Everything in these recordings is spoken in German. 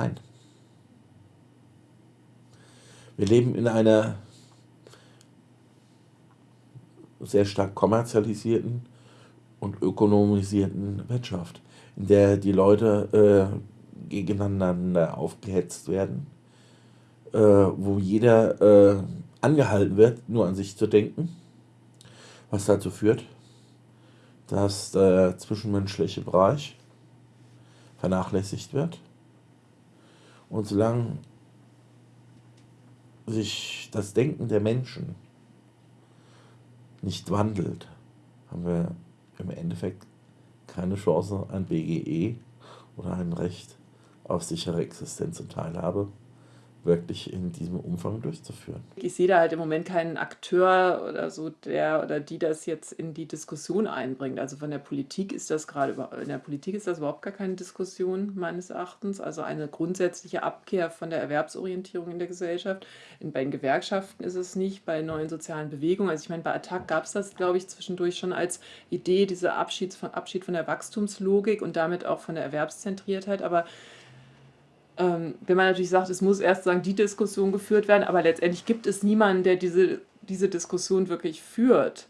Nein. Wir leben in einer sehr stark kommerzialisierten und ökonomisierten Wirtschaft, in der die Leute äh, gegeneinander aufgehetzt werden, äh, wo jeder äh, angehalten wird, nur an sich zu denken, was dazu führt, dass der zwischenmenschliche Bereich vernachlässigt wird. Und solange sich das Denken der Menschen nicht wandelt, haben wir im Endeffekt keine Chance, ein BGE oder ein Recht auf sichere Existenz und Teilhabe wirklich in diesem Umfang durchzuführen. Ich sehe da halt im Moment keinen Akteur oder so, der oder die das jetzt in die Diskussion einbringt. Also von der Politik ist das gerade, in der Politik ist das überhaupt gar keine Diskussion meines Erachtens. Also eine grundsätzliche Abkehr von der Erwerbsorientierung in der Gesellschaft. In, bei den Gewerkschaften ist es nicht, bei neuen sozialen Bewegungen. Also ich meine, bei Attac gab es das, glaube ich, zwischendurch schon als Idee, dieser Abschied von, Abschied von der Wachstumslogik und damit auch von der Erwerbszentriertheit. Aber ähm, wenn man natürlich sagt, es muss erst sagen, die Diskussion geführt werden, aber letztendlich gibt es niemanden, der diese, diese Diskussion wirklich führt,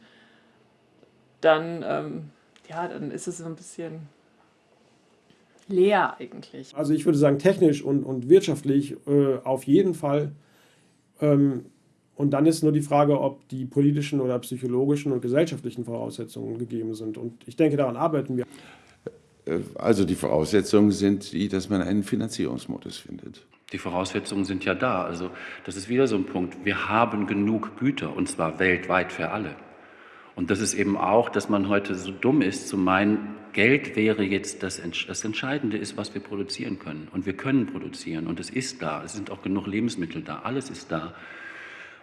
dann, ähm, ja, dann ist es so ein bisschen leer eigentlich. Also ich würde sagen, technisch und, und wirtschaftlich äh, auf jeden Fall. Ähm, und dann ist nur die Frage, ob die politischen oder psychologischen und gesellschaftlichen Voraussetzungen gegeben sind. Und ich denke, daran arbeiten wir. Äh, also die Voraussetzungen sind die, dass man einen Finanzierungsmodus findet. Die Voraussetzungen sind ja da. Also das ist wieder so ein Punkt. Wir haben genug Güter und zwar weltweit für alle. Und das ist eben auch, dass man heute so dumm ist zu meinen, Geld wäre jetzt das, das Entscheidende ist, was wir produzieren können. Und wir können produzieren und es ist da. Es sind auch genug Lebensmittel da. Alles ist da.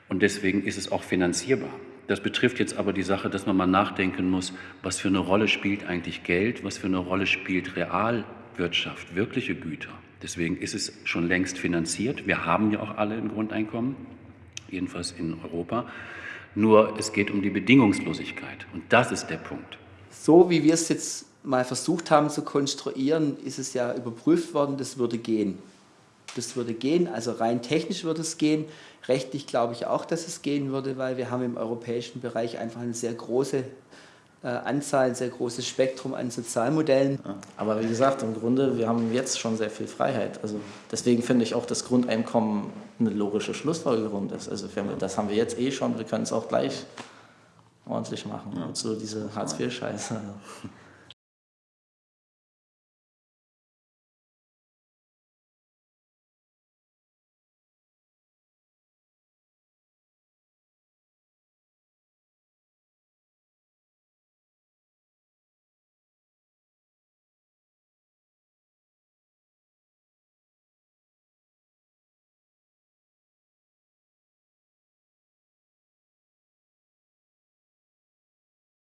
Und deswegen ist es auch finanzierbar. Das betrifft jetzt aber die Sache, dass man mal nachdenken muss, was für eine Rolle spielt eigentlich Geld, was für eine Rolle spielt Realwirtschaft, wirkliche Güter. Deswegen ist es schon längst finanziert. Wir haben ja auch alle ein Grundeinkommen, jedenfalls in Europa. Nur es geht um die Bedingungslosigkeit und das ist der Punkt. So wie wir es jetzt mal versucht haben zu konstruieren, ist es ja überprüft worden, das würde gehen. Das würde gehen, also rein technisch würde es gehen. Rechtlich glaube ich auch, dass es gehen würde, weil wir haben im europäischen Bereich einfach eine sehr große äh, Anzahl, ein sehr großes Spektrum an Sozialmodellen. Ja, aber wie gesagt, im Grunde, wir haben jetzt schon sehr viel Freiheit. Also deswegen finde ich auch, dass Grundeinkommen eine logische Schlussfolgerung ist. Also wir, das haben wir jetzt eh schon, wir können es auch gleich ordentlich machen. Ja. Und so diese Hartz-IV-Scheiße.